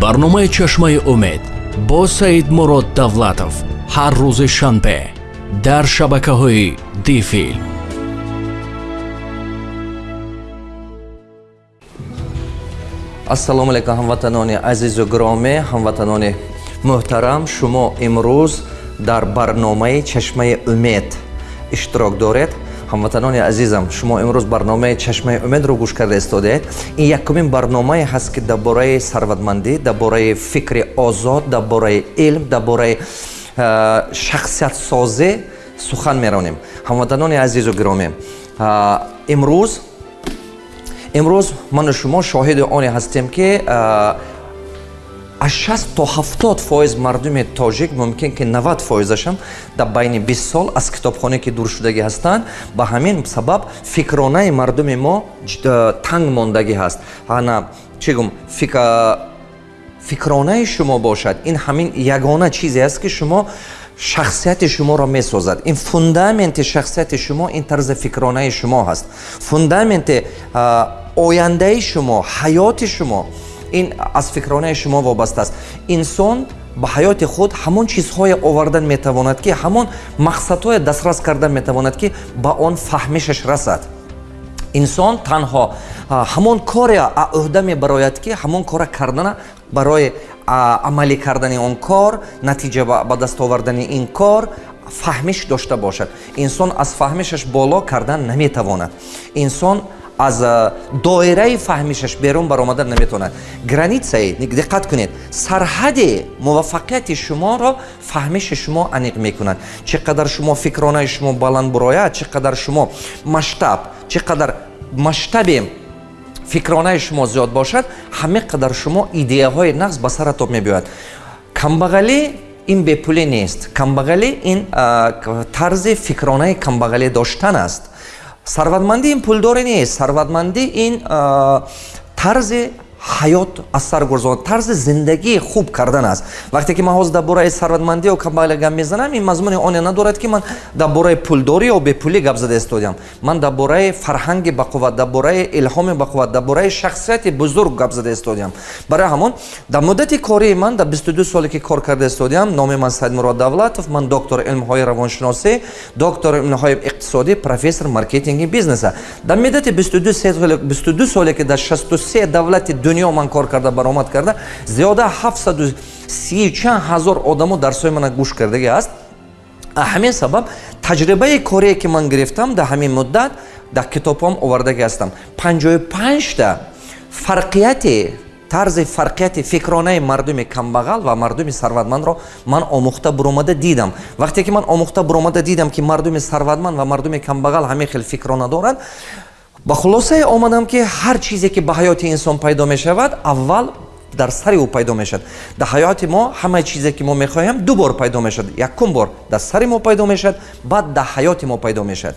барномаи чашмаи умед бо саид мурод давлатов ҳар рӯзи шанбе дар шабакаҳои дифилм ассалому алайкум ҳамватанони азизу гиромӣ ҳамватанони муҳтарам. Шумо имрӯз дар барномаи чашмаи умед иштирок доред ҳамватанони азизам шумо имрӯз барномаи чашмаи умедро гӯш карда истодаед ин якумин барномае ҳаст ки дар бораи сарватмандӣ дар бораи фикри озод дар бораи илм дар бораи шахсиятсозӣ сухан меронем. ҳамватанони азизу гиромӣ имрӯз имрӯз ману шумо шоҳиди оне ҳастем ки аз 6 то 70 фоиз мардуми тоҷик мумкин ки 90 фоизашам дар байни 20 сол аз китобхоне ки дур шудагӣ ҳастанд ба ҳамин сабаб фикронаи мардуми мо танг мондагӣ ҳаст. Ана чӣ гум фикронаи шумо бошад. Ин ҳамин ягона чизе аст ки шумо шахсияти шуморо месозад. Ин фундаменти шахсияти шумо ин тарзи фикронаи шумо ҳаст. Фундаменти ояндаи шумо ҳаёти шумо ин аз фикронаи шумо вобаста аст. Инсон ба ҳаёти худ ҳамон чизҳое овардан метавонад ки ҳамон мақсадҳое дастрас кардан метавонад ки ба он фаҳмишаш расад. Инсон танҳо ҳамон коре ӯҳда мебарояд ки ҳамон кора кардана барои амалӣ кардани он кор натиҷа ба даст овардани ин кор фаҳмиш дошта бошад. Инсон аз фаҳмишаш боло кардан наметавонад. Инсон аз доираи фаҳмишаш берун баромадан наметавонад границаи диққат кунед сарҳади муваффақияти шуморо фаҳмиши шумо аниқ мекунад. Чӣ қадар шумо фикронаи шумо баланд бурояд чӣ қадар шумо масштаб чӣ қадар масштаби фикронаи шумо зиёд бошад ҳаме қадар шумо идеяҳои нағз ба саратоб мебиёяд. Камбағалӣ ин бепулӣ нест. Камбағалӣ ин тарзи фикронаи камбағалӣ доштан аст сарватмандӣ ин пулдорӣ нест. Сарватмандӣ ин тарзи ҳаёт аз сар гузорон тарзи зиндагии хуб кардан аст. Вақте ки ман ҳозир дар бораи сарватмандио камбағалӣ гап мезанам ин мазмуни оне надорад ки ман дар бораи пулдорӣ ё бепулӣ гап зада истодиам ман дар бораи фарҳанги бақувват дар бораи илҳоми бақувват дар бораи шахсияти бузург гап зада истодиам барои ҳамон дар муддати кории ман дар бисту ду соле ки кор карда истодиам номи ман саидмурод давлатов ман доктор илмҳои равоншиносӣ доктор илмҳои иқтисодӣ профессор маркетинги бизнеса. Дар муддати бисту ду соле ки дар шасту се давлати дунё ман кор карда баромад карда зиёда 730 чанд ҳазор одамо дарсҳои мана гӯш кардагӣ аст. Ҳамин сабаб таҷрибаи корие ки ман гирифтам дар ҳамин муддат дар китобҳоам овардагӣ ҳастам. 55та фарқияти тарзи фарқияти фикронаи мардуми камбағал ва мардуми сарватмандро ман омӯхта буромада дидам. Вақте ки ман омӯхта буромада дидам ки мардуми сарватманд ва мардуми камбағал ҳамин хел фикрона доранд ба хулосае омадам ки ҳар чизе ки ба ҳаёти инсон пайдо мешавад аввал дар сари ӯ пайдо мешавад. Дар ҳаёти мо ҳамаи чизе ки мо мехоҳем ду бор пайдо мешавад. Якум бор дар сари мо пайдо мешавад баъд дар ҳаёти мо пайдо мешавад.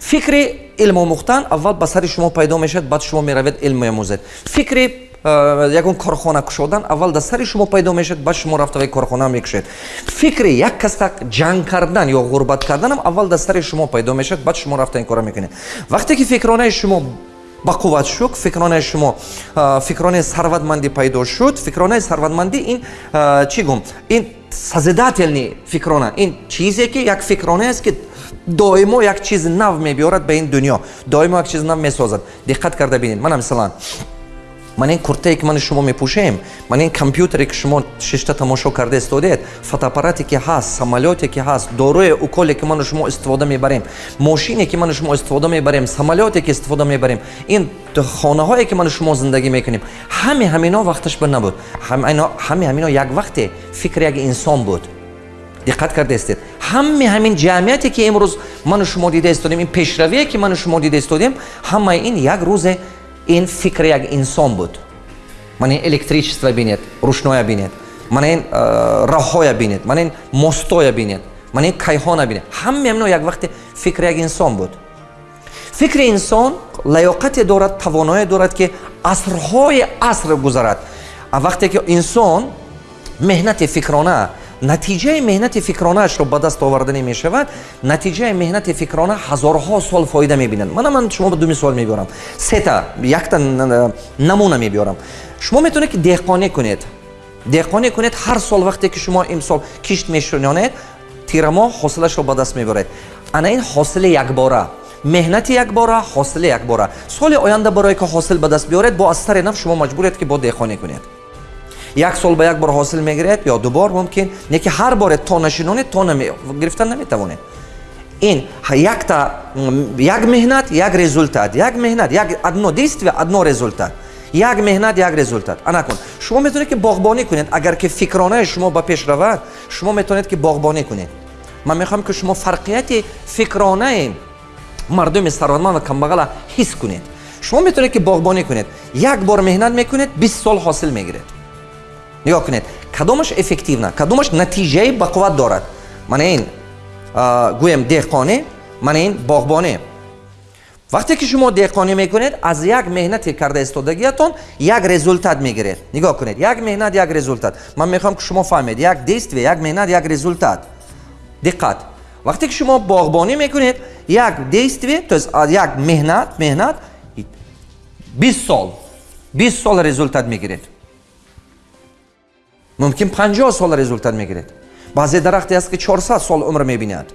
Фикри илмомӯхтан аввал ба сари шумо пайдо мешавад баъд шумо меравед илм меомӯзед фикри ягон корхона кушодан аввал дар сари шумо пайдо мешавад баъд шумо рафтавай корхона мекушед. Фикри як каса ҷанг кардан ё ғурбат карданам аввал дар сари шумо пайдо мешавад баъд шумо рафта ин кора мекунед. Вақте ки фикронаи шумо ба қувват шуд фикронаи шумо э, фикронаи сарватмандӣ пайдо шуд фикронаи сарватмандӣ ин э, чӣ гум? Ин созидательни фикрона ин чизе ки як фикронае аст ки доимо як чизи нав мебиёрад ба ин дунё. Доимо як чизи нав месозад. Диққат карда бинед. Мана мисалан ман ин куртае ки мани шумо мепӯшем ман ин компютере ки шумо шишта тамошо карда истодед фотоаппарате ки ҳаст самолёте ки ҳаст дорӯе уколе ки ману шумо истифода мебарем мошине ки ману шумо истифода мебарем самолёте ки истифода мебарем ин хонаҳое ки ману шумо зиндагӣ мекунем. Ҳаме ҳамино вақташ ба набуд. Ҳаме ҳамино як вақте фикри як инсон буд. Диққат кардаистед ҳаме ҳамин ҷамъияте ки имрӯз ману шумо дида истодем ин пешравие ки ману шумо дида истодем ҳамаи ин як рӯзе ин фикри як инсон буд. Ман ин электричество бинед рӯшноя бинед ман ин э, роҳҳоя бинед ман ин мостоя бинед ман ин кайҳона бинед. Ҳаме амино як вақте фикри як инсон буд. Фикри инсон лаёқате дорад тавоное дорад ки асрҳои аср гузарад. Вақте ки инсон меҳнати фикрона натиҷаи меҳнати фикронаашро ба даст оварданӣ мешавад натиҷаи меҳнати фикрона ҳазорҳо сол фоида мебинад. Мана ман шумо ду мисол мебиёрам. Сета якта намуна мебиёрам. Шумо метавонед ки деҳқонӣ кунед? деҳқонӣ кунед ҳар сол вақте ки шумо имсол кишт мешунонед тирамоҳ ҳосилашро ба даст мебаред ана ин ҳосили якбора. меҳнати якбора ҳосили якбора. соли оянда барое ки ҳосил ба даст биёред бо аз сари нав шумо маҷбуред ки бо деҳқонӣ кунед як сол ба як бор ҳосил мегиред ё дубор мумкин не ки ҳар боре то нашинонед то гирифтан наметавонед ин якта як меҳнат як результат як меҳнат як одно действие одно результат як меҳнат як результат ана кун шумо метавонед ки боғбонӣ кунед агар ки фикронаи шумо ба пеш равад шумо метавонед ки боғбонӣ кунед ман мехоҳам ки шумо фарқияти фикронаи мардуми сарватманд ва камбағала ҳис кунед шумо метавонед ки боғбонӣ кунед як бор меҳнат мекунед бист сол ҳосил мегиред нигоҳ кунед. Кадомаш эффективна? Кадомаш натиҷаи бақувват дорад? Мана ин гӯем деҳқонӣ мана ин боғбонӣ. Вақте ки шумо деҳқонӣ мекунед аз як меҳнати карда истодагиятон як результат мегиред. Нигоҳ кунед. Як меҳнат як результат. Ман мехоҳам ки шумо фаҳмед. Як действие як меҳнат як результат. Диққат. Вақте ки шумо боғбонӣ мекунед як действие то есть як меҳнат меҳнат бист сол. Бист сол результат мегиред мумкин 50 сол результат мегиред. Баъзе дарахте аст ки 400 сол умр мебинад.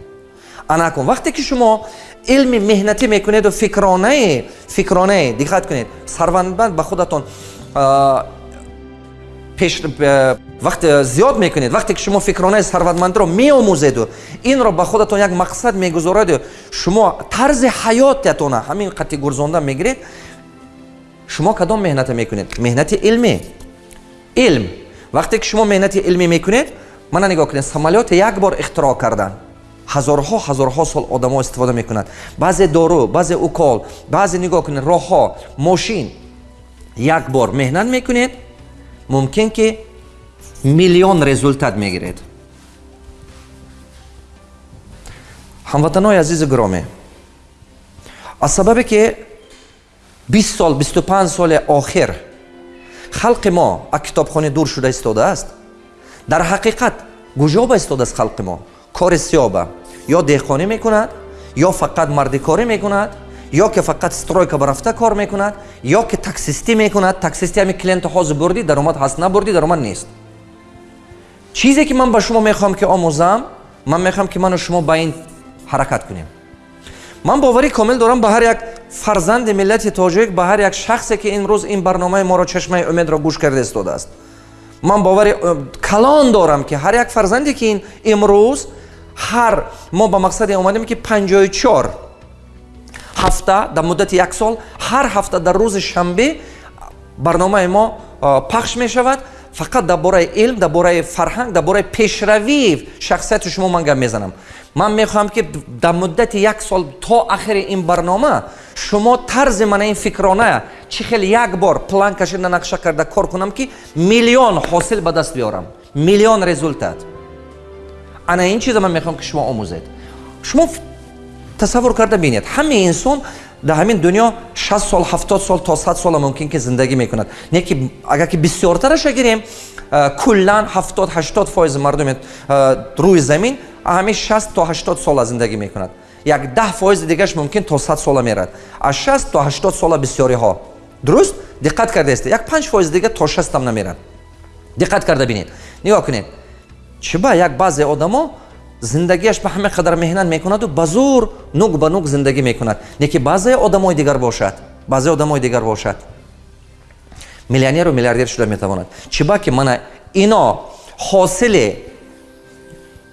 Ана кун вақте ки шумо илми меҳнатӣ мекунеду фикронае фикронае диққат кунед сарвандбанд ба худатон пеш вақте зиёд мекунед вақте ки шумо фикронаи сарватмандиро меомӯзеду инро ба худатон як мақсад мегузораду шумо тарзи ҳаётатона ҳамин қатъи гурзонда мегиред шумо кадом меҳната мекунед? Меҳнати илмӣ илм вақте ки шумо меҳнати илмӣ мекунед мана нигоҳ кунед самолёте як бор ихтироъ кардан. Ҳазорҳо ҳазорҳо сол одамо истифода мекунад. Баъзе дору баъзе укол баъзе нигоҳ кунед роҳҳо мошин як бор меҳнат мекунед мумкин ки миллион результат мегиред. Ҳамватанои азизи гиромӣ аз сабабе ки бист сол бисту панҷ соли охир халқи мо аз китобхони дур шуда истодааст дар ҳақиқат гужоба истодааст халқи мо кори сиёба ё деҳқонӣ мекунад ё фақат мардикорӣ мекунад ё ки фақат стройка барафта кор мекунад ё ки таксистӣ мекунад таксистӣ ҳами клиенти ҳозир бурдӣ даромад ҳаст набурдӣ даромад нест чизе ки ман ба шумо мехоҳам ки омӯзам ман мехоҳам ки ману шумо ба ин ҳаракат кунем ман боварӣ комил дорам ба ҳар як фарзанди миллати тоҷик ба ҳар як шахсе ки имрӯз ин барномаи моро чашмаи умедро гӯш карда истодааст ман бовари э, калон дорам ки ҳар як фарзанде ки ин имрӯз ҳар мо ба мақсаде омадем ки панҷои чор ҳафта дар муддати як сол ҳар ҳафта дар рӯзи шанбе барномаи мо пахш мешавад фақат дар бораи илм дар бораи фарҳанг дар бораи пешравии шахсияти шумо ман гап мезанам. Ман мехоҳам ки дар муддати як сол то ахири ин барнома шумо тарзи мана ин фикрона чӣ хел як бор план кашида нақша карда кор кунам ки миллион ҳосил ба даст биёрам. Миллион результат. Ана ин чиза ман мехоҳам ки шумо омӯзед. Шумо тасаввур карда бинед. Ҳамаи инсон дар ҳамин дунё 6 сол 70 сол то 100 сола мумкин ки зиндагӣ мекунад. Не ки агар ки бисёртараша гирем куллан 70 80 фоизи мардуми рӯи замин ҳамин 60 то 80 сола зиндагӣ мекунад. Як даҳ фоизи дигараш мумкин то 100 сола мерад. Аз 60 то 80 сола бисёриҳо. Дуруст? Диққат кардаест як 5 фоизи дигар то 60 ам намерад. Диққат карда бинед. Нигоҳ кунед. Чиба як баъзе одамо зиндагиаш ба ҳама қадар меҳнат мекунаду ба зур нук ба нук зиндагӣ мекунад. Не ки баъзе одамои дигар бошад баъзе одамои дигар бошад. Миллионеру миллиардер шуда метавонад. Чиба ки мана ино ҳосили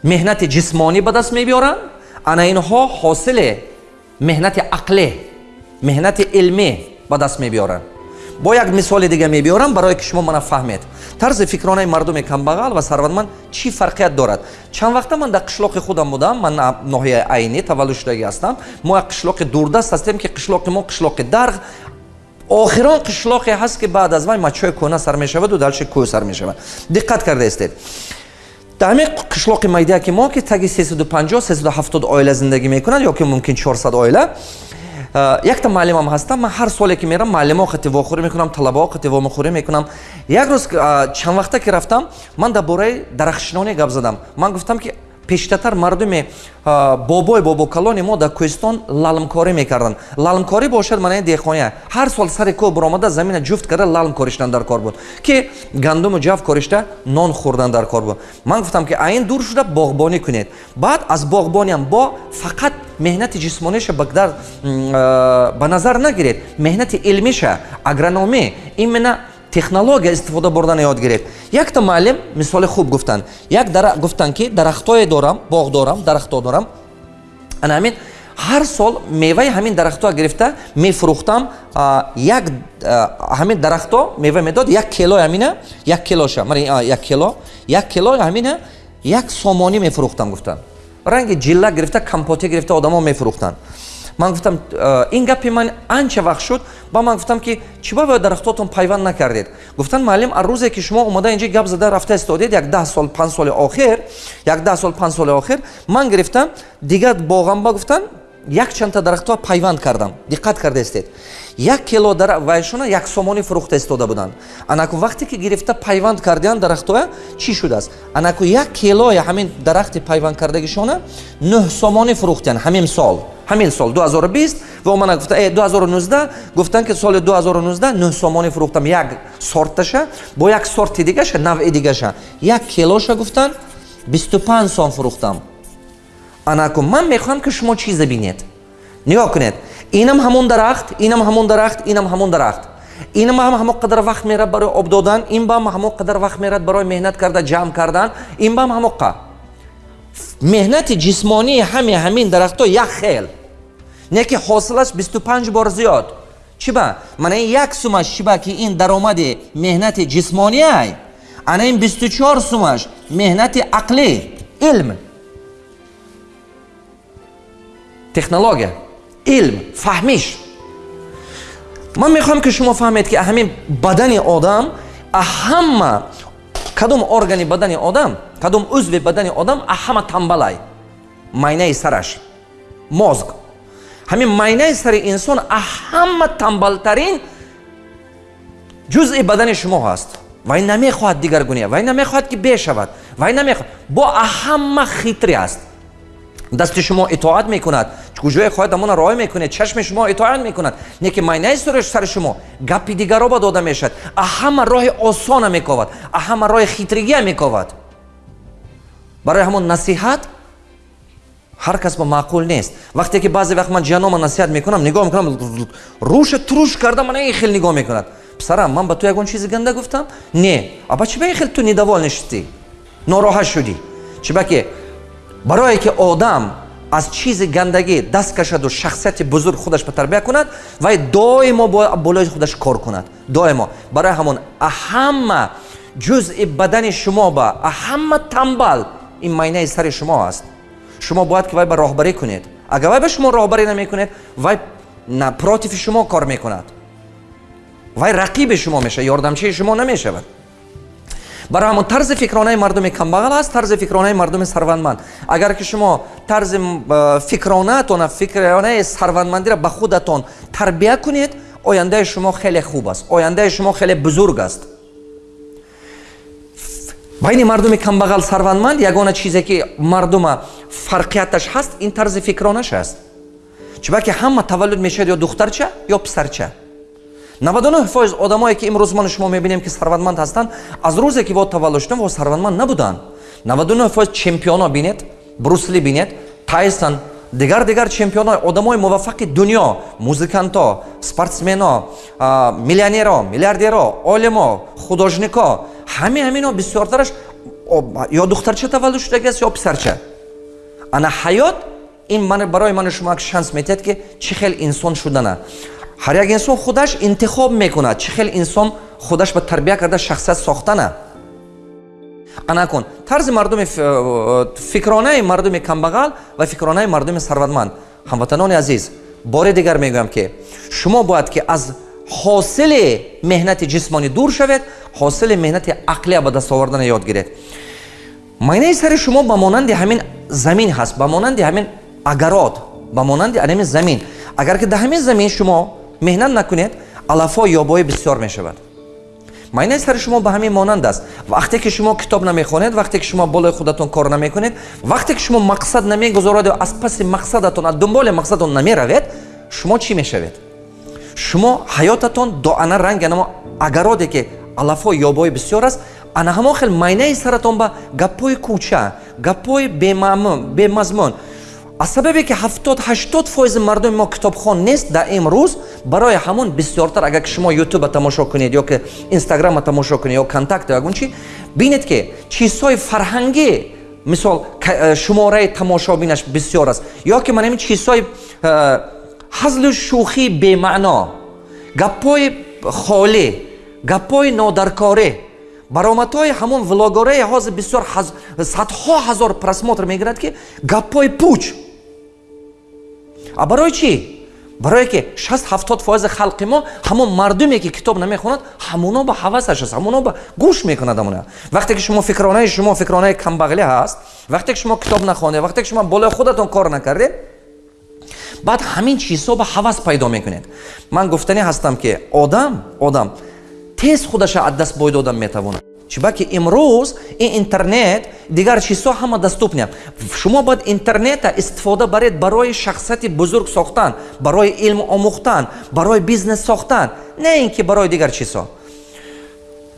меҳнати ҷисмонӣ ба даст мебиёранд ана инҳо ҳосили меҳнати ақлӣ меҳнати илмӣ ба даст мебиёранд бо як мисоли дига мебиёрам барое ки шумо мана фаҳмед. Тарзи фикронаи мардуми камбағал ва сарватманд чӣ фарқият дорад? Чанд вақта ман дар қишлоқи худам будам ман ноҳияи айнӣ таваллуд шудагӣ ҳастам. Мо як қишлоқи дурдаст ҳастем ки қишлоқи мо қишлоқи дарғ. Охирон қишлоқе ҳаст ки баъд аз вай мачои кӯна сар мешаваду далши кӯҳ сар мешавад. Диққат кардаистед дар ҳамин қишлоқи майдияки мо ки таги 350 370 оила зиндагӣ мекунад ё ки мумкин 400 оила якта муаллимам ҳастам. Ман ҳар соле ки мерам муаллимо қативохӯрӣ мекунам талабао қативомухӯрӣ мекунам. Як рӯз чанд вақта ки рафтам ман дар бораи дарахтшинонӣ гап задам. Ман гуфтам ки пештартар мардуми бобои бобокалони мо дар кӯҳистон лалмкорӣ мекарданд. Лалмкорӣ бошад маънаи деҳқония ҳар сол сари коҳ биромада замина ҷуфт карда лалм кориштан дар кор буд ки гандуму ҷав коришта нон хӯрдан дар кор буд. Ман гуфтам ки аин дур шуда боғбонӣ кунед. Баъд аз боғбониам бо фақат меҳнати ҷисмониша ба назар нагиред. Меҳнати илмиша агрономӣ именно технология истифода бурдана ёд гиред. Якта муаллим мисоли хуб гуфтанд як гуфтанд ки дарахтое дорам боғ дорам дарахтҳо дорам. Ана ҳамин ҳар сол меваи ҳамин дарахтҳо гирифта мефурӯхтам як ҳамин дарахтҳо мева медод як килои ҳамина як килоша як кило як килои ҳамина як сомонӣ мефурӯхтам гуфтанд ранги ҷилла гирифта компоте гирифта одамо мефурӯхтанд ман гуфтам ин гапи ман анча вақт шуд ба ман гуфтам ки чӣ бовояд дарахтотон пайванд накардед? Гуфтанд муаллим аз рӯзе ки шумо омада инҷа гап зада рафта истодед як даҳ сол панҷ соли охир як даҳ сол панҷ соли охир ман гирифтам дигар боғамба гуфтанд якчандта дарахтҳо пайванд кардам диққат кардаистед як кило вайшона як сомонӣ фурӯхта истода буданд. Анаку вақте ки гирифта пайванд кардианд дарахтҳоя чӣ шудааст? Анаку як килои ҳамин дарахти пайванд кардагишона нӯҳ сомонӣ фурӯхтанд ҳамин сол ҳамин сол 2020 ва омана гуфта 2019 гуфтанд ки соли 2019 нӯҳ сомонӣ фурӯхтам як сорташа бо як сорти дигаша навъи дигаша. Як килоша гуфтанд 25 сом фурӯхтам. Анаку ман мехоҳам ки шумо чизе бинед? Нигоҳ кунед. Инам ҳамон дарахт инам ҳамон дарахт инам ҳамон дарахт. Инам ҳам ҳамон қадар вақт мерад барои об додан ин бам ҳамон қадар вақт мерад барои меҳнат карда ҷамъ кардан ин бам ҳамоқа меҳнати ҷисмонии ҳами ҳамин дарахтҳо як хел не ки ҳосилаш бисту панҷ бор зиёд. Чӣ ба мана ин як сумаш чӣ ба ки ин даромади меҳнати ҷисмониай ана ин бисту чор сумаш меҳнати ақлӣ илм. Технология илм фаҳмиш. Ман мехоҳам ки шумо фаҳмед ки ҳамин бадани одам ҳама кадом органи бадани одам кадом узви бадани одам ҳама тамбалай майнаи сараш мозг. Ҳамин майнаи сари инсон ҳама тамбалтарин ҷузъи бадани шумо ҳаст. Вай намехоҳад дигаргуния вай намехоҳад ки бешавад вай намехоҳад бо ҳама хитре аст дасти шумо итоат мекунад. Куҷое хоҳад амона роя мекунед. Чашми шумо итоат мекунад. Не ки майнаи сари шумо гапи дигаро ба дода мешавад. Аҳама роҳи осона мековад. Аҳама роҳи хитригия мековад. Барои ҳамон насиҳат ҳар кас ба маъқул нест. Вақте ки баъзе вақт ман ҷианома насиҳат мекунам нигоҳ мекунам рӯша туруш карда мана ин хел нигоҳ мекунад. Писарам ман ба ту ягон чизи ганда гуфтам? Не аба чӣ ба ин хел ту нидавол нишистӣ нороҳат шудӣ чӣ ба ки барое ки одам аз чизи гандагӣ даст кашаду шахсияти бузург худаш ба тарбия кунад вай доимо бо болои худаш кор кунад. Доимо. Барои ҳамон ҳама ҷузъи бадани шумо ба ҳама тамбал ин майнаи сари шумо аст. Шумо бояд ки вай ба роҳбарӣ кунед. Агар вай ба шумо роҳбарӣ намекунед вай против шумо кор мекунад. Вай рақиби шумо мешавад ёрдамчии шумо намешавад барои ҳамон тарзи фикронаи мардуми камбағал аст тарзи фикронаи мардуми сарвандманд. Агар ки шумо тарзи фикронаатона фикронаи сарвандмандиро ба худатон тарбия кунед ояндаи шумо хеле хуб аст ояндаи шумо хеле бузург аст. Байни мардуми камбағал сарвандманд ягона чизе ки мардума фарқияташ ҳаст ин тарзи фикронаш аст. Чиба ки ҳама таваллуд мешавад ё духтарча ё писарча 99 фоиз одамое ки имрӯз ман шумо мебинем ки сарватманд ҳастанд аз рӯзе ки во таваллуд шуданд во сарватманд набуданд. 99 фоиз чемпионо бинед брусли бинед тайсон дигар дигар чемпионо одамои муваффақи дунё музиканто спортсмено миллионеро миллиардеро олимо художнико ҳаме ҳамино бисёртараш ё духтарча таваллуд шудагиаст ё писарча? Ана ҳаёт ин барои ману шумо шанс метиҳад ки чӣ хел инсон шудана ҳар як инсон худаш интихоб мекунад чӣ хел инсон худаш ба тарбия карда шахсият сохтана? Ана кун тарзи мардуми э, фикронаи мардуми камбағал ва фикронаи мардуми сарватманд. Ҳамватанони азиз бори дигар мегӯям ки шумо бояд ки аз ҳосили меҳнати ҷисмонӣ дур шавед ҳосили меҳнати ақлия ба даст овардана ёд гиред. Майнаи сари шумо ба монанди ҳамин замин ҳаст ба монанди ҳамин агарод ба монанди ҳамин замин. Агар ки дар ҳамин замин шумо меҳнат накунед алафо ёбоӣ бисёр мешавад майнаи сари шумо ба ҳамин монанд аст вақте ки шумо китоб намехонед вақте ки шумо болои худатон кор намекунед вақте ки шумо мақсад намегузоред аз паси мақсадатон аз дунболи мақсадатон намеравед шумо чӣ мешавед? Шумо ҳаётатон до ана ранги анамо агароде ки алафо ёбои бисёр аст ана ҳамон хел майнаи саратон ба гапҳои кӯча гапҳои бемазмун аз сабабе ки ҳафтод ҳаштод фоизи мардуми мо китобхон нест дар имрӯз барои ҳамон бисёртар агар ки шумо ютуба тамошо кунед ё ки инстаграма тамошо кунед ё контакт ягон чи бинед ки чизҳои фарҳангӣ мисол э, шумораи тамошобинаш бисёр аст ё ки ман ин чизҳои э, ҳазлу шӯхии бемаъно гапҳои холӣ гапҳои нодаркорӣ баромадҳои ҳамон влогораи ҳозир бисёр садҳо ҳазор просмотр мегирад ки гапҳои пуч а барои чӣ? Барое ки шаст ҳафтод фоизи халқи мо ҳамон мардуме ки китоб намехонад ҳамуно ба ҳавасаш аст ҳамуно ба гӯш мекунад ҳамуна вақте ки шумо фикронаи шумо фикронаи камбағлӣ ҳаст вақте ки шумо китоб нахонед вақте ки шумо болои худатон кор накардед баъд ҳамин чизҳо ба ҳавас пайдо мекунед. Ман гуфтанӣ ҳастам ки одам одам тез худаша аз даст бой додан метавонад чибаки имрӯз ин интернет дигар чизҳо ҳама доступне шумо бояд интернета истифода баред барои шахсияти бузург сохтан барои илм омӯхтан барои бизнес сохтан не ин ки барои дигар чизҳо.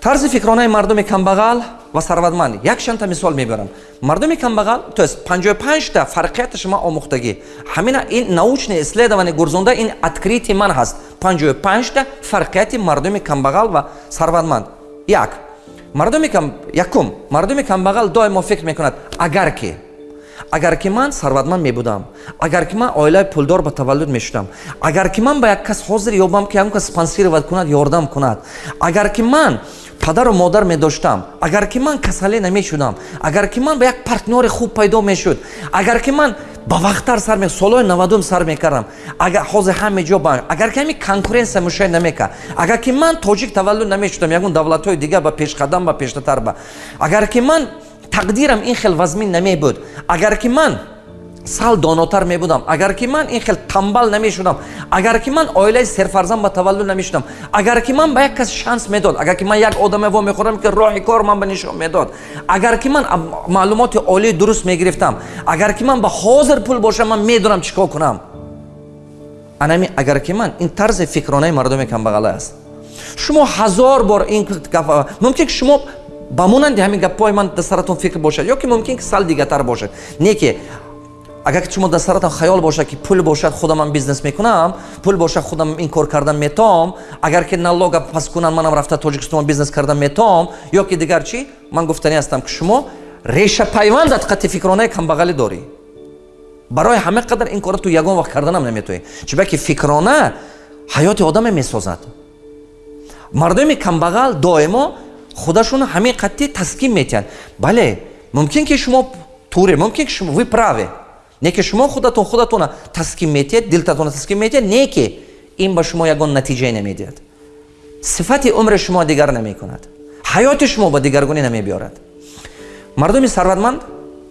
Тарзи фикронаи мардуми камбағал ва сарватманд. Якчанда мисол мебарам мардуми камбағал то есть 55та фарқияти шумо омӯхтагӣ. Ҳамина ин научное исследование гурзонда ин откритие ман ҳаст. 55та фарқияти мардуми камбағал ва сарватманд. Як мардуми якум мардуми камбағал доимо фикр мекунад агар ки агар ки ман сарватманд мебудам агар ки ман оилаи пулдор ба таваллуд мешудам агар ки ман ба як кас ҳозир ёбам ки ягон кас спонсировать кунад ёрдам кунад агар ки ман падару модар медоштам агар ки ман касале намешудам агар ки ман ба як партнёри хуб пайдо мешуд агар ки ман ба вақттар сар солҳои навадум сар мекардам. Агар ҳозир ҳаме ҷо ба агар ки ҳами конкуренсия мушоҳид намекард агар ки ман тоҷик таваллуд намешудам ягон давлатҳои дигар ба пешқадам ба пештатар ба. Агар ки ман тақдирам ин хел вазмин намебуд. Агар ки ман сал донотар мебудам. Агар ки ман ин хел тамбал намешудам агар ки ман оилаи серфарзанд ба таваллуд намешудам агар ки ман ба як кас шанс медод агар ки ман як одаме во мехӯрам ки роҳи кор ман ба нишон медод агар ки ман маълумоти олии дуруст мегирифтам агар ки ман ба ҳозир пул бошам ман медонам чӣ кор кунам? Анами агар ки ман ин тарзи фикронаи мардуми камбағала аст. Шумо ҳазор бор ин мумкин ки шумо ба монанди ҳамин гапҳои ман дар саратон фикр бошад ё ки мумкин ки сал дигартар бошад не ки агар шумо дар саратон хаёл бошад ки пул бошад худам ман бизнес мекунам пул бошад худам ин кор кардан метоам агар ки налога пас кунам манам рафта тоҷикистон бизнес кардан метоам ё ки дигар чӣ? Ман гуфтанӣ ҳастам ки шумо решапайвандат қатъи фикронаи камбағалӣ дорӣ. Барои ҳама қадар ин кора ту ягон вақт карданам наметоӣ чиба ки фикрона ҳаёти одаме месозад. Мардуми камбағал доимо худашон ҳамин қатъи таскин метиҳанд бале мумкин ки шумо туре мумкин ки шумо вы праве не ки шумо худатон худатона таскин метиҳед дилтатона таскин метиҳед не ки ин ба шумо ягон натиҷае намедиҳад. Сифати умри шумо дигар намекунад. Ҳаёти шумо ба дигаргунӣ намебиёрад. Мардуми сарватманд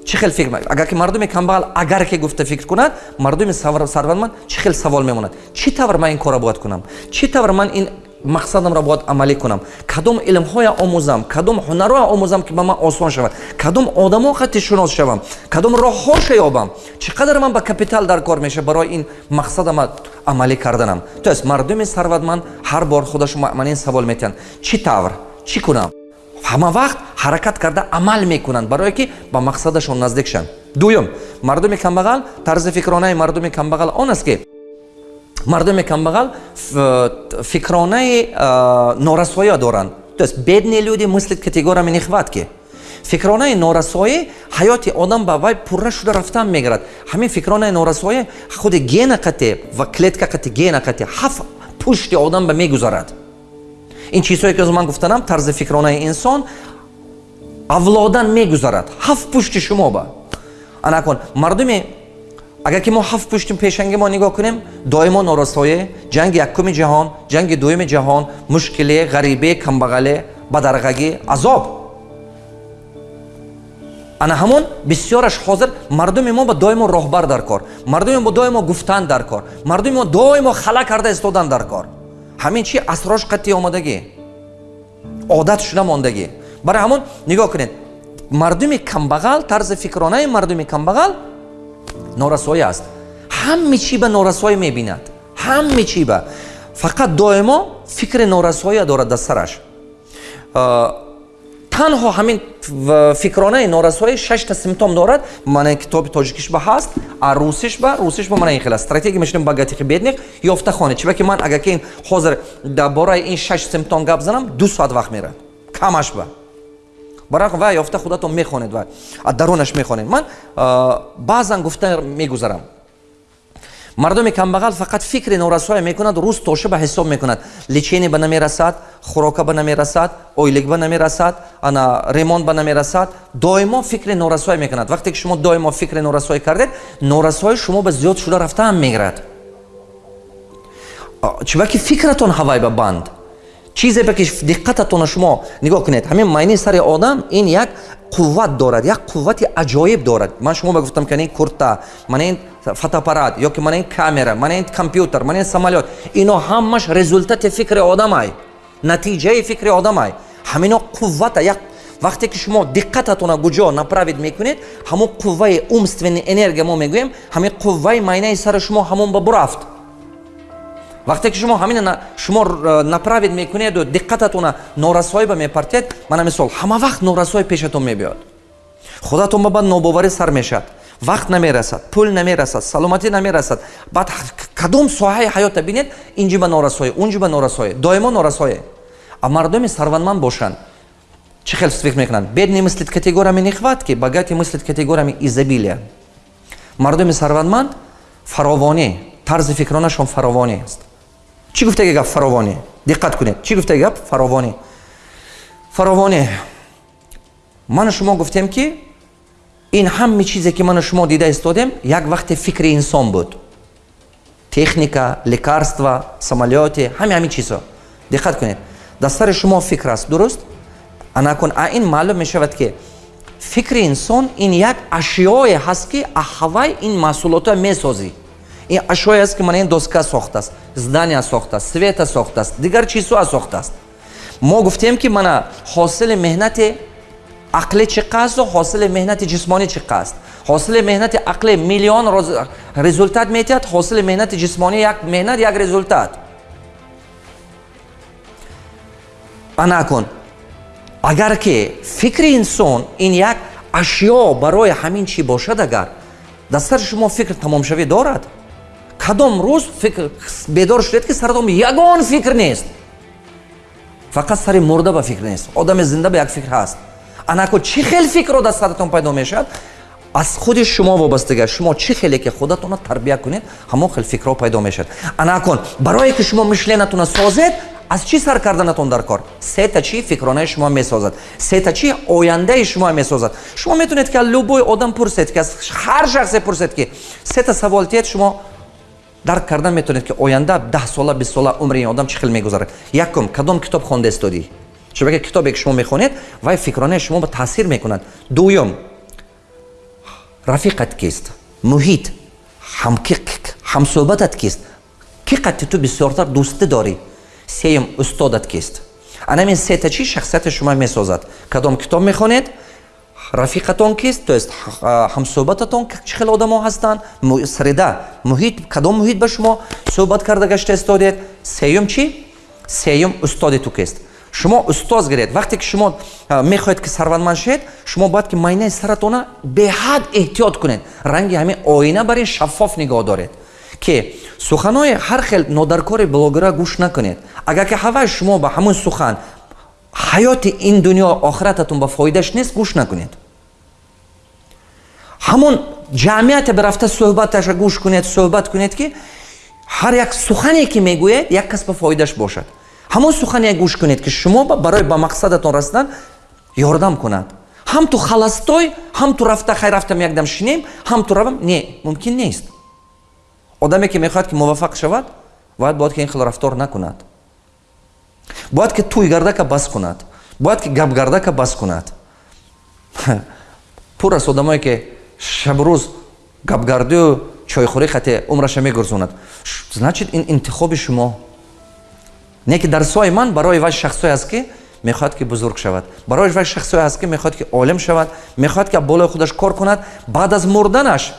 чӣ хел фикр агар ки мардуми камбағал агар ки гуфта фикр кунад мардуми сарватманд чӣ хел савол мемонад? Чӣ тавр ман ин корро бояд кунам? Чӣ тавр ман ин мақсадамро бояд амалӣ кунам. Кадом илмҳоя омӯзам кадом ҳунарҳоя омӯзам ки ба ман осон шавад. Кадом одамо хати шунос шавам кадом роҳҳоша ёбам чӣ қадар ман ба капитал дар кор меша барои ин мақсадама амалӣ карданам? То есть мардуми сарватманд ҳар бор худашон манин савол метиҳанд. Чӣ тавр? Чӣ кунам? Ҳама вақт ҳаракат карда амал мекунанд барое ки ба мақсадашон наздик шаванд. Дуюм мардуми камбағал тарзи фикронаи мардуми камбағал он аст ки мардуми камбағал фикронаи норасоя доранд. То есть бедные люди мыслят категориями нехватки. Фикронаи норасоӣ ҳаёти одам ба вай пурра шуда рафтан мегирад. Ҳамин фикронаи норасоӣ худи гена қате ва клетка қате гена қате ҳафт пушти одам ба мегузарад. Ин чизҳое ки ман гуфтанам тарзи фикронаи инсон авлодан мегузарад. Ҳафт пушти шумо ба. Анакун мардуми агар ки мо ҳафт пушти пешанги мо нигоҳ кунем доимо норасоӣ ҷанги якуми ҷаҳон ҷанги дуюми ҷаҳон мушкиле ғарибе камбағале бадарғагӣ азоб. Ана ҳамон бисёраш ҳозир мардуми мо ба доимо роҳбар дар кор мардуми мо доимо гуфтан дар кор мардуми мо доимо хала карда истодан дар кор. Ҳамин чи асрош қатъи омадагӣ одат шуда мондагӣ? Барои ҳамон нигоҳ кунед. Мардуми камбағал тарзи фикронаи мардуми камбағал норасоӣ аст. Ҳаме чӣ ба норасоӣ мебинад? Ҳаме чӣ ба? Фақат доимо фикри норасоия дорад дар сараш. Танҳо ҳамин фикронаи норасоӣ шашта симптом дорад. Мана китоби тоҷикишба ҳаст а русишба русишба мана ин хела стратегия мешинем багатихи бедних ёфтахоне. Чиба ки ман агар ки ин ҳозир дар бораи ин шаш симптом гап занам ду соат вақт мерад камашба барои ва ёфта худатон мехонед ва дарунаш мехонед. Ман баъзан гуфта мегузарам. Мардуми камбағал фақат фикри норасоя мекунад рӯз тоша ба ҳисоб мекунад. Личени ба намерасад хӯрока ба намерасад ойлик ба намерасад ана ремонт ба намерасад доимо фикри норасоя мекунад. Вақте ки шумо доимо фикри норасоӣ кардед норасои шумо ба зиёд шуда рафтаам мегирад. Чибаки фикратон ҳавай ба банд чизе ба ки диққататона шумо нигоҳ кунед. Ҳамин майни сари одам ин як қувват дорад як қуввати аҷоиб дорад. Ман шумо ба гуфтам ки курта мана ин фотоаппарат ё ки мана ин камера мана ин компютер мана ин самолёт ино ҳамаш результати фикри одамай натиҷаи фикри одамай. Ҳамино қуввата як вақте ки шумо диққататона гуҷо направид мекунед ҳамон қувваи умственни энергия мо мегӯем ҳамин қувваи майнаи сари шумо ҳамон ба бурафт вақте ки шумо ҳамин шумо направид мекунеду диққататона норасоӣ ба мепартед мана мисол ҳама вақт норасоӣ пешатон мебиёд. Худатон ба баъд нобоварӣ сар мешавад вақт намерасад пул намерасад саломатӣ намерасад. Баъд кадом соҳаи ҳаёта бинед инҷи ба норасоӣ унҷи ба норасоӣ доимо норасоӣ а мардуми сарватманд бошанд. Чӣ хел фикр мекунанд? Бедни мислит категориями нехватки богати мислит категориями изобилия. Мардуми сарватманд фаровонӣ тарзи фикронашон фаровонӣ аст чӣ гуфтаги гап фаровонӣ? Диққат кунед. Чӣ гуфтаги гап фаровонӣ? Фаровонӣ. Ману шумо гуфтем ки ин ҳаме чизе ки ману шумо дида истодем як вақте фикри инсон буд. Техника лекарства самолёте ҳаме ҳамин чизҳо. Диққат кунед. Дар сари шумо фикр аст. Дуруст? Анакун а ин маълум мешавад ки фикри инсон ин як ашёе ҳаст ки аҳавай ин маҳсулотро месозӣ ин ашёе аст ки мана ин доска сохтааст здания сохтааст света сохтааст дигар чизҳоа сохтааст. Мо гуфтем ки мана ҳосили меҳнати ақле чӣ қасту ҳосили меҳнати ҷисмонӣ чӣ қаст? Ҳосили меҳнати ақле миллион результат метиҳад? Ҳосили меҳнати ҷисмонӣ як меҳнат як результат? Анакун агар ки фикри инсон ин як ашё барои ҳамин чӣ бошад агар дар сари шумо фикр тамомшавӣ дорад кадом рӯз бедор шудед ки саратон ягон фикр нест. Фақат сари мурда ба фикр нест. Одами зинда ба як фикр ҳаст. Анако чӣ хел фикрро дар саратон пайдо мешавад? Аз худи шумо вобастага шумо чӣ хеле ки худатонро тарбия кунед ҳамон хел фикрро пайдо мешавад анакун барое ки шумо мишленатонро созед аз чӣ сар карданатон дар кор? Сета чӣ фикронаи шумо месозад? Сета чӣ ояндаи шумо месозад? Шумо метавонед ки аз любой одам пурсед ки аз ҳар шахсе пурсед ки сета савол тиҳед шумо дарк кардан метавонед ки оянда даҳ сола бист сола умри ин одам чӣ хел мегузарад? Якум кадом китоб хонда истодӣ? Чунки китобе ки шумо мехонед вай фикронаи шумо ба таъсир мекунад. Дуюм рафиқат кист? Муҳит ҳамсӯҳбатат кист? Ки қадти ту бисёртар дӯстӣ дорӣ? Сеюм устодат кист? Анамин сета чӣ? Шахсияти шумо месозад. Кадом китоб мехонед рафиқатон кист? То есть ҳамсӯҳбататон чӣ хел одамо ҳастанд? Среда муҳит кадом муҳит ба шумо суҳбат карда гашта истодед сеюм чӣ? Сеюм устоди ту кист. Шумо устоз гиред. Вақте ки шумо мехоҳед ки сарватманд шавед шумо бояд ки майнаи саратона беҳад эҳтиёт кунед. Ранги ҳамин оина бар ин шаффоф нигоҳ доред ки суханои ҳар хел нодаркори блогера гӯш накунед. Агар ки ҳавай шумо ба ҳамун сухан ҳаёти ин дунё охирататон ба фоидаш нест гӯш накунед. Ҳамон ҷамъияте бирафта суҳбаташа гӯш кунед суҳбат кунед ки ҳар як сухане ки мегӯед як кас ба фоидаш бошад. Ҳамон сухане гӯш кунед ки шумо барои ба мақсадатон расидан ёрдам кунад. Ҳам ту халастой ҳам ту рафта хай рафтам якдам шинем ҳам ту равам не мумкин нест. Одаме ки мехоҳад ки муваффақ шавад бояд бояд ки ин хел рафтор накунад бояд ки туй гардака бас кунад. Бояд ки гап гардака бас кунад. Пур аст одамое ки шабрӯз гапгардию чойхӯрӣ хате умраша мегурзонад. Значит ин интихоби шумо. Не ки дар сои ман барои вай шахсое аст ки мехоҳад ки бузург шавад. Барои вай шахсое аст ки мехоҳад ки олим шавад. Мехоҳад ки болои худаш кор кунад. Баъд аз мурданаш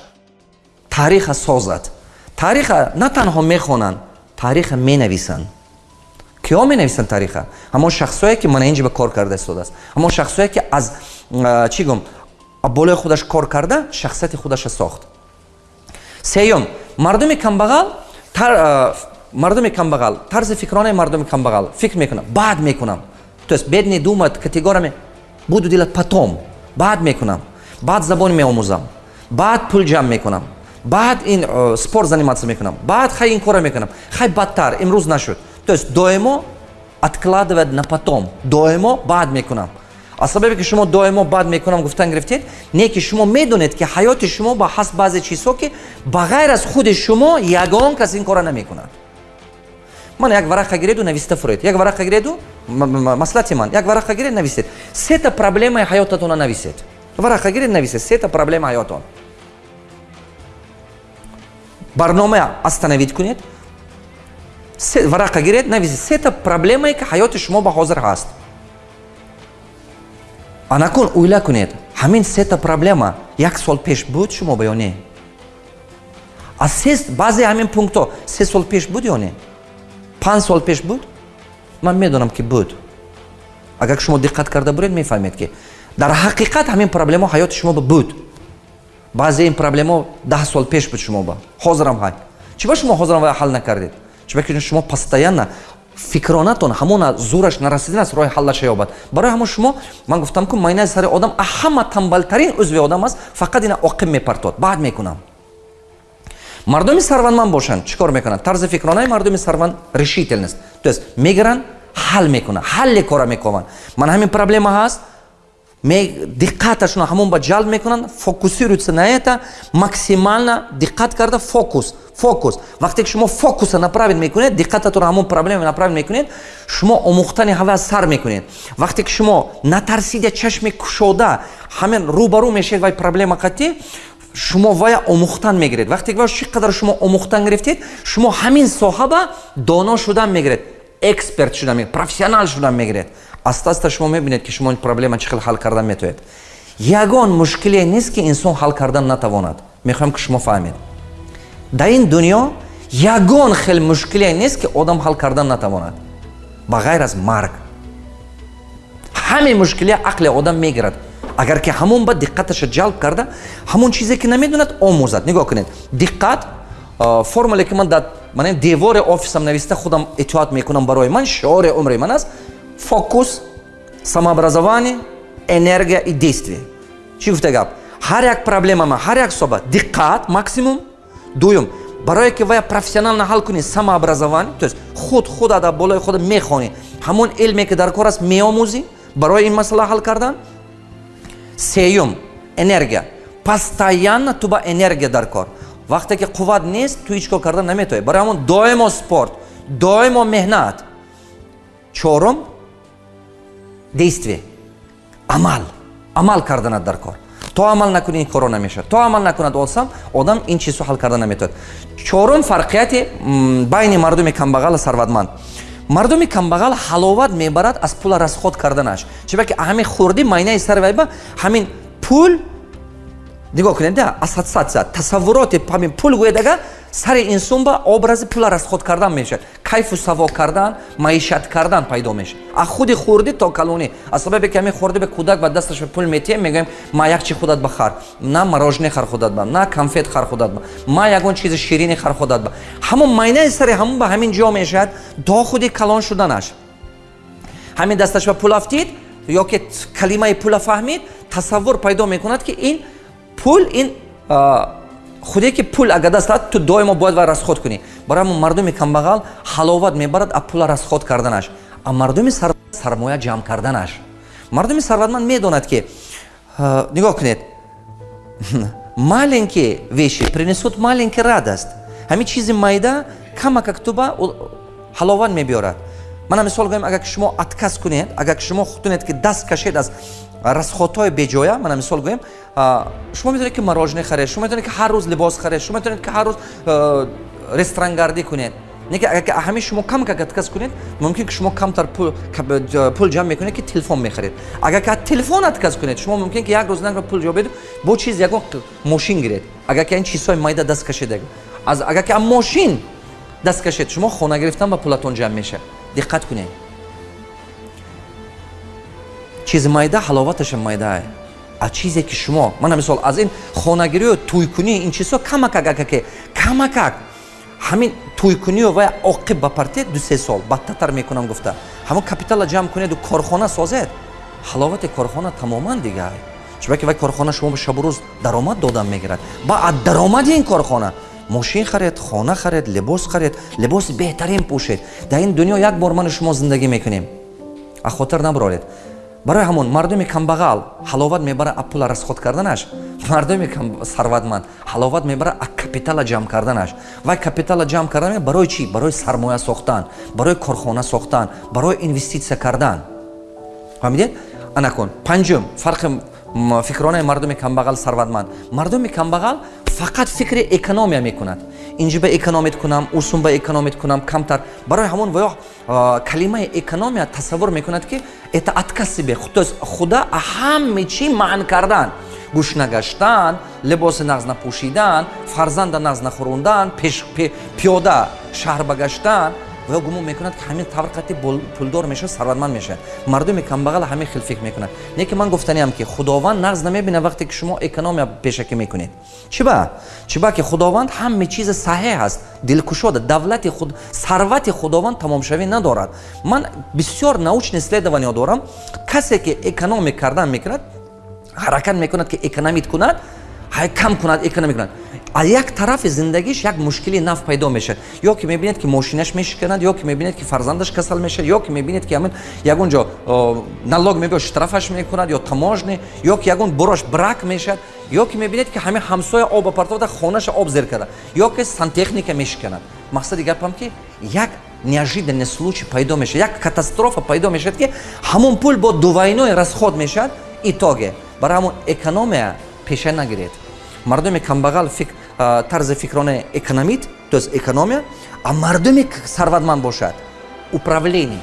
таъриха созад. Таъриха на танҳо мехонанд таъриха менависанд киё менависанд таъриха ҳамон шахсое ки мана инҷа ба кор карда истодааст. Ҳамон шахсое ки аз чӣ гум? Болои худаш кор карда шахсияти худаша сохт. Сеюм. Мардуми камбағал мардуми камбағал тарзи фикронаи мардуми камбағал. Фикр мекунам. Баъд мекунам. То есть бед не думат категорияме буду делать потом. Баъд мекунам. Баъд забони меомӯзам. Баъд пул ҷамъ мекунам. Баъд ин спорт заниматься мекунам. Баъд хай ин кора мекунам. Хай бадтар имрӯз нашуд то есть доимо откладывать на потом. Доимо баъд мекунам. Аз сабабе ки шумо доимо бад мекунам гуфтан гирифтед не ки шумо медонед ки ҳаёти шумо ба ҳасб баъзе чизҳо ки ба ғайр аз худи шумо ягон кас ин кора намекунад ман як варақа гиреду нависта фуред. Як варақа гиреду маслати ман. Як варақа гиред нависед сета проблемаи ҳаётатона нависед варақа гиред нависед сета проблема ҳаётон. Барнома остановит кунед варақа гиред нависед сета проблемае ки ҳаёти шумо ба ҳозир ҳаст. Анакун уйла кунед ҳамин сета проблема як сол пеш буд шумо ба ё не? Аз се баъзе ҳамин пунктҳо се сол пеш буд ё не? Панҷ сол пеш буд? Ман медонам ки буд. Агар шумо диққат карда буред мефаҳмед ки дар ҳақиқат ҳамин проблема ҳаёти шумоба буд. Баъзе ин проблема даҳ сол пеш буд шумоба ҳозирам ҳай. Чӣ ба шумо ҳозирам ва ҳал накардед чӣ ба ки шумо постоянно фикронатон ҳамона зӯраш нарасидан аст роҳи ҳаллаша ёбад барои ҳамон шумо ман гуфтам ку майнаи сари одам ҳама тамбалтарин узви одам аст фақат ина оқиб мепартод. Баъд мекунам. Мардуми сарвандманд бошанд. Чӣ кор мекунанд? Тарзи фикронаи мардуми сарванд решительност то есть мегиранд ҳал мекунанд ҳалле кора мекунанд ман ҳамин проблема ҳаст диққаташон ҳамон ба ҷалб мекунанд фокусируются на это максимально диққат карда фокус фокус. Вақте ки шумо фокуса направит мекунед диққататонро ҳамон проблема направит мекунед шумо омӯхтани ҳава сар мекунед. Вақте ки шумо натарсида чашми кушода ҳамин рӯбарӯ мешавед вай проблема қатӣ? Шумо вая омӯхтан мегиред. Вақте ки чӣ қадар шумо омӯхтан гирифтед шумо ҳамин соҳаба доно шудан мегиред эксперт шудан мегиред профессионал шудан мегиред аста аста шумо мебинед ки шумо проблема чӣ хел ҳал кардан метавонед ягон мушкиле нест ки инсон ҳал кардан натавонад. Мехоҳем ки шумо фаҳмед. Дар ин дунё ягон хел мушкиле нест ки одам ҳал кардан натавонад. Ба ғайр аз марг. Ҳамин мушкиле ақли одам мегирад. Агар ки ҳамон ба диққаташа ҷалб карда ҳамон чизе ки намедонад омӯзад. Нигоҳ кунед. Диққат формуле ки ман дар девори офисам нависта худам итоат мекунам барои ман шиори умри ман аст фокус самообразование энергия и действие. Чӣ гуфта гап ҳар як проблемама ҳар як соба. Диққат максимум. Дуюм барое ки вая профессионально ҳал кунӣ самообразование то есть худ худа дар болои худ мехонӣ. Ҳамон илме ки дар кор аст меомӯзӣ барои ин масъала ҳал кардан. Сеюм энергия. Постоянно ту ба энергия дар кор. Вақте ки қувват нест ту ҳеч кор кардан наметавонӣ барои ҳамон доимо спорт доимо меҳнат. Чорум действие. Амал. Амал карданат дар кор. То амал накунӣ ин коро намешавад. То амал накунад осам одам ин чизҳо ҳал карда наметавонад чорум фарқияти байни мардуми камбағал сарватманд. Мардуми камбағал ҳаловат мебарад аз пула расход карданаш чиба ки ҳамин хурдӣ майнаи сари вайба ҳамин пул нигоҳ кунед ассоциатсия тасаввуроти ҳамин пул гӯедага сари инсон ба образи пула расход кардан мешавад. Кайфу саво кардан маишат кардан пайдо мешавад. А худи хурдӣ то калонӣ. Аз сабабе ки ҳамин хурдӣ ба кӯдак ба дасташ пул метиҳем мегӯем ма як чи худат ба хар на морожене хар худат ба на конфет хар худат ба ма ягон чизи ширини хар худат ба ҳамон майнаи сари ҳамон ба ҳамин ҷо мешавад до худи калон шуданаш ҳамин дасташ ба пул афтид ё ки калимаи пула фаҳмид тасаввур пайдо мекунад ки ин пул ин худе ки пул агар даст дад ту доимо бояд ва расход кунӣ. Барои ҳамн мардуми камбағал ҳаловат мебарад а пула расход карданаш а мардуми сармоя ҷамъ карданаш. Мардуми сарватманд медонад ки нигоҳ кунед. Маленькие веши принесут маленький радост ҳамин чизи майда камакактуба ҳаловат мебиёрад. Мана мисол гӯем агар ки шумо отказ кунед агар ки шумо хутунед ки даст кашед аз расходҳои беҷоя мана мисол гӯем шумо метавонед ки морожене харед шумо метавонед ки ҳар рӯз либос харед шумо метавонед ки ҳар рӯз ресторангардӣ кунед неки агар ҳамин шумо кам отказ кунед мумкин ки шумо камтар пул ҷамъ мекунед ки телефон мехаред агар ки телефон отказ кунед шумо мумкин ки як рӯз нагар пул ҷобед бо чиз ягон мошин гиред агар ки ин чизҳои майда даст кашед агар ки мошин даст кашед шумо хона гирифтан ба пулатон ҷамъ мешавад диққат кунед чизи майда ҳаловаташа майдаа а чизе ки шумо мана мисол аз ин хонагирию тӯйкунӣ ин чизҳо камакак агаке камакак. Ҳамин тӯйкунию ва оқиб ба партия ду се сол бадтартар мекунам гуфта. Ҳамон капитала ҷамъ кунеду корхона созед. Ҳаловати корхона тамоман дига. Чунки вай корхона шумо ба шабу рӯз даромад додан мегирад. Ба аз даромади ин корхона. Мошин харед хона харед либос харед либоси беҳтарин пӯшед. Дар ин дунё як бор ману шумо зиндагӣ мекунем. А хотир набароред барои ҳамон мардуми камбағал ҳаловат мебарад аз пула расход карданаш? Мардуми сарватманд ҳаловат мебарад аз капитала ҷамъ карданаш? Вай капитала ҷамъ кардан барои чӣ? Барои сармоя сохтан барои корхона сохтан барои инвеститсия кардан. Фаҳмидед? Анакун панҷум фарқи фикронаи мардуми камбағал сарватманд. Мардуми камбағал фақат фикри экономия мекунад инҷи ба экономит кунам усум ба экономит кунам камтар. Барои ҳамон воё калимаи экономия тасаввур мекунад ки это откасибе худа ҳаме чӣ маън кардан? Гӯш нагаштан либоси нағз напӯшидан фарзанда нағз нахӯрондан пиёда шаҳр ба гаштан ва гумон мекунад ки ҳамин таврқати пулдор мешавад сарватманд мешавад. Мардуми камбағал ҳамин хел фикр мекунад. Не ки ман гуфтаниам ки худованд нағз намебинад вақте ки шумо экономия пешакӣ мекунед. Чиба чиба ки худованд ҳаме чизи саҳеҳ аст. Дилкушода давлати худ сарвати худованд тамомшавӣ надорад. Ман бисёр научни исследованиё дорам. Касе ки экономи кардан мекунад ҳаракат мекунад ки экономит кунад кам кунад экономи кунад аз як тарафи зиндагиш як мушкили нав пайдо мешавад? Ё ки мебинед ки мошинаш мешиканад ё ки мебинед ки фарзандаш касал мешавад ё ки мебинед ки ҳамин ягон ҷо налог мебиёд штрафаш мекунад ё таможни ё ки ягон бурош брак мешавад ё ки мебинед ки ҳамин ҳамсоя оба партовада хонаша об зер карда ё ки сантехника мешиканад мақсади гапам ки як неожиданный случай пайдо мешавад як катастрофа пайдо мешавад ки ҳамон пул бо дувайное расход мешавад итоге барои ҳамон экономия пеша нагиред мардуми камбағал тарзи фикронаи экономит то есть экономия а мардуми сарватманд бошад управление.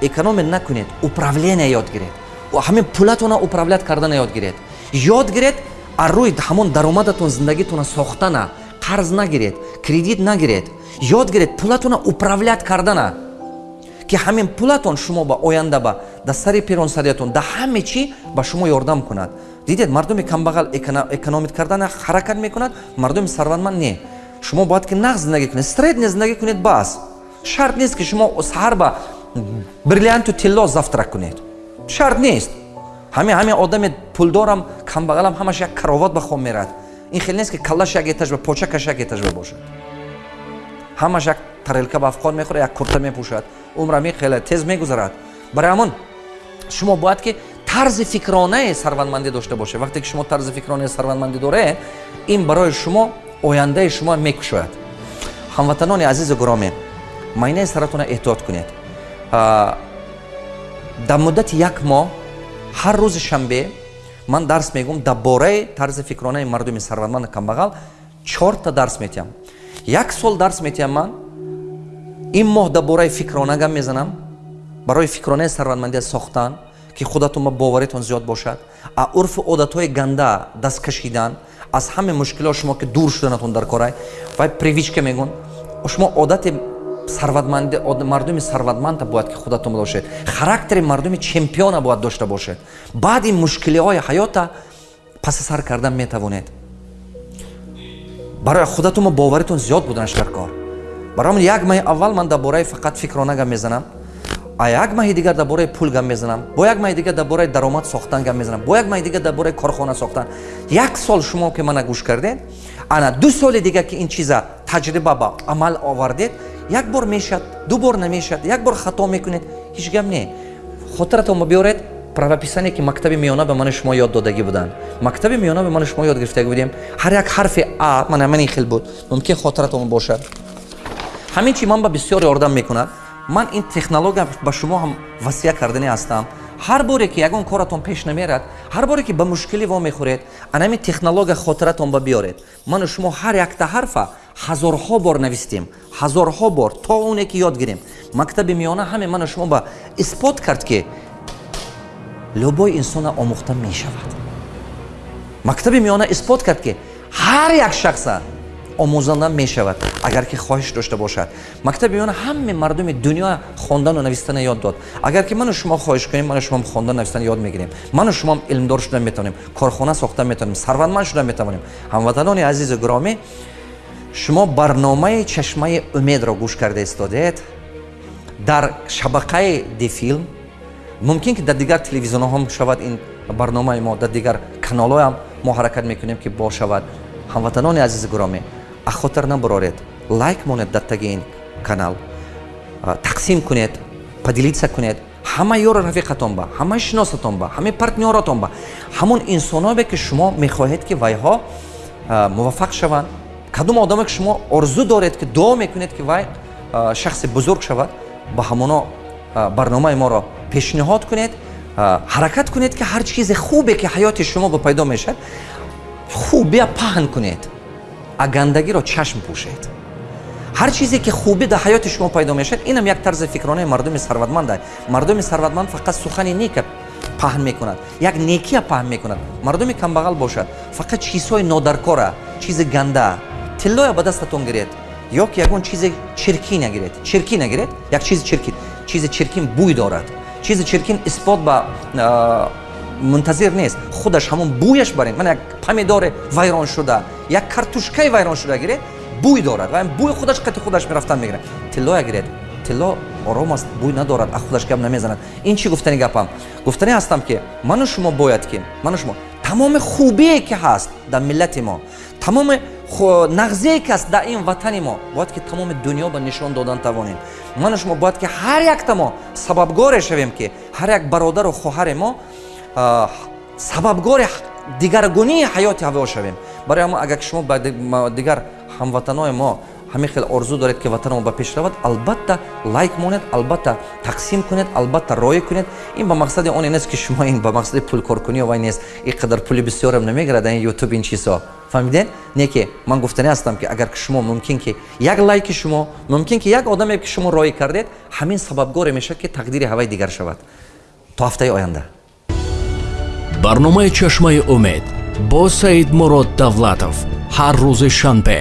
Экономия накунед управление ёд гиред. Ҳамин пулатона управлят кардана ёд гиред. Ёд гиред аз рӯи ҳамон даромадатон зиндагитона сохтана. Қарз нагиред кредит нагиред. Ёд гиред пулатона управлят кардана. Ки ҳамин пулатон шумо ба оянда ба да сари пиронсариятон да ҳаме чӣ ба шумо ёрдам кунад дидед мардуми камбағал экономит кардан ҳаракат мекунад мардуми сарватманд не. Шумо бояд ки нағз зиндагӣ кунед средне зиндагӣ кунед бас. Шарт нест ки шумо саҳар ба бриллианту тилло завтрак кунед. Шарт нест. Ҳами ҳами одами пулдорам камбағалам ҳамаш як кароват ба хом мерад. Ин хел нест ки каллаш як этажба почакаш як этажба бошад. Ҳамаш як тарелка ба афқон мехӯрад як курта мепӯшад. Умрами хеле тез мегузарад. Барои ҳамон шумо бояд ки тарзи фикронаи сарватмандӣ дошта бошед вақте ки шумо тарзи фикронаи сарватмандӣ доред ин барои шумо ояндаи шумо мекушояд. Ҳамватанони азизу гуромӣ майнаи саратона эҳтиёт кунед. Дар муддати як моҳ ҳар рӯзи шанбе ман дарс мегӯм дар бораи тарзи фикронаи мардуми сарватманду камбағал чорта дарс метиҳам як сол дарс метиҳам ман ин моҳ дар бораи фикрона гап мезанам барои фикронаи сарватмандия сохтан ки худатон ба боваритон зиёд бошад а урфу одатҳои ганда даст кашидан аз ҳама мушкилот шумо ки дур шуданатон дар корай вай привичка мегӯн шумо одати сарватманди мардуми сарватманда бояд ки худатон бошед характери мардуми чемпиона бояд дошта бошед. Баъди мушкилиҳои ҳаёта паси сар кардан метавонед. Барои худатон ба боваритон зиёд буданаш дар кор. Барои як маҳи аввал ман дар бораи фақат фикрона гап мезанам а як маҳи дигар дар бораи пул гап мезанам? Бо як маҳи дигар дар бораи даромад сохтан гап мезанам? Бо як маҳи дигар дар бораи корхона сохтан? Як сол шумо ки мана гӯш кардед ана ду соли дигар ки ин чиза таҷриба ба амал овардед як бор мешад ду бор намешад як бор хато мекунед ҳеҷ гап не. Хотиратон биёред правописание ки мактаби миёна ба мани шумо ёд додагӣ буданд. Мактаби миёна ба мани шумо ёд гирифтагӣ будем. Ҳар як ҳарфи а мана манин хел буд. Мумкин хотиратон бошад. Ҳамин чи ман ба бисёр ёрдам мекунад ман ин технология ба шумо ҳам васия кардани ҳастам. Ҳар боре ки ягон коратон пеш намерад ҳар боре ки ба мушкилӣ вомехӯред анами технология хотиратон ба биёред. Ману шумо ҳар якта ҳарфа ҳазорҳо бор навистем. Ҳазорҳо бор то оне ки ёд гирем. Мактаби миёна ҳаме ману шумо ба исбот кард ки лӯбои инсона омӯхта мешавад. Мактаби миёна исбот кард ки ҳар як шахса омӯзанда мешавад агар ки хоҳиш дошта бошад. Мактаби миёна ҳаме мардуми дунё хондану навистана ёд дод. Агар ки ману шумо хоҳиш кунем ману шумо хондан навистана ёд мегирем. Ману шумо илмдор шуда метавонем корхона сохта метавонем сарватманд шуда метавонем. Ҳамватанони азизу гиромӣ шумо барномаи чашмаи умедро гӯш карда истодед. Дар шабақаи дифилм мумкин ки дар дигар телевизионҳо шавад ин барномаи мо дар дигар каналҳоам мо ҳаракат мекунем ки бошавад. Ҳамватанони азизи гиромӣ аз хотир набуроред лайк монед дар таги ин канал. Тақсим кунед поделитса кунед. Ҳама ёро рафиқатон ба ҳамаи шиносатон ба ҳамаи партнёратон ба ҳамон инсонове ки шумо мехоҳед ки вайҳо муваффақ шаванд. Кадом одаме ки шумо орзу доред ки дуо мекунед ки вай шахси бузург шавад ба ҳамоно барномаи моро пешниҳод кунед ҳаракат кунед ки ҳар чизи хубе ки ҳаёти шумо ба пайдо мешавад хубия паҳн кунед а гандагиро чашм пӯшед. Ҳар чизе ки хубӣ дар ҳаёти шумо пайдо мешавад инам як тарзи фикронаи мардуми сарватманда. Мардуми сарватманд фақат сухани нека паҳн мекунад як некия паҳн мекунад. Мардуми камбағал бошад фақат чизҳои нодаркора чизи ганда тиллоя ба дастатон гиред ё ки ягон чизи чиркин гиред чиркин гиред як чизи чиркин чизи чиркин бӯй дорад. Чизи чиркин исбот ба мунтазир нест. Худаш ҳамон бӯяш баред. Ман як помидори вайроншуда як картушкаи вайроншуда гиред бӯй дорад. Ва бӯи худаш қати худаш мерафтан мегирад. Тиллоя гиред. Тилло ором аст бӯй надорад а худаш гап намезанад. Ин чӣ гуфтани гапам? Гуфтани ҳастам ки ману шумо бояд ки ману шумо тамоми хубие ки ҳаст дар миллати мо тамоми нағзие ки аст дар ин ватани мо бояд ки тамоми дунё ба нишон додан тавонем. Ману шумо бояд ки ҳар якта мо сабабгоре шавем ки ҳар як бародару хоҳаре мо сабабгори дигаргунии ҳаёти ҳаво шавем барои ҳама агар шумо ба дигар ҳамватанои мо ҳамин хел орзу доред ки ватанамо ба пеш равад албатта лайк монед албатта тақсим кунед албатта роя кунед. Ин ба мақсади оне нест ки шумо ин ба мақсади пулкоркунӣ вай нест. Ин қадар пули бисёрам намегирад ин ютуб ин чизҳо. Фаҳмидед? Не ки ман гуфтани ҳастам ки агар шумо мумкин ки як лайки шумо мумкин ки як одаме ки шумо роя кардед ҳамин сабабгоре мешавад ки тақдири ҳаваи дигар шавад. То ҳафтаи оянда. Барномаи чашмаи умед бо саид мурод давлатов ҳар рӯзи шанбе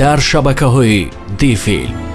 дар шабакаҳои дифилм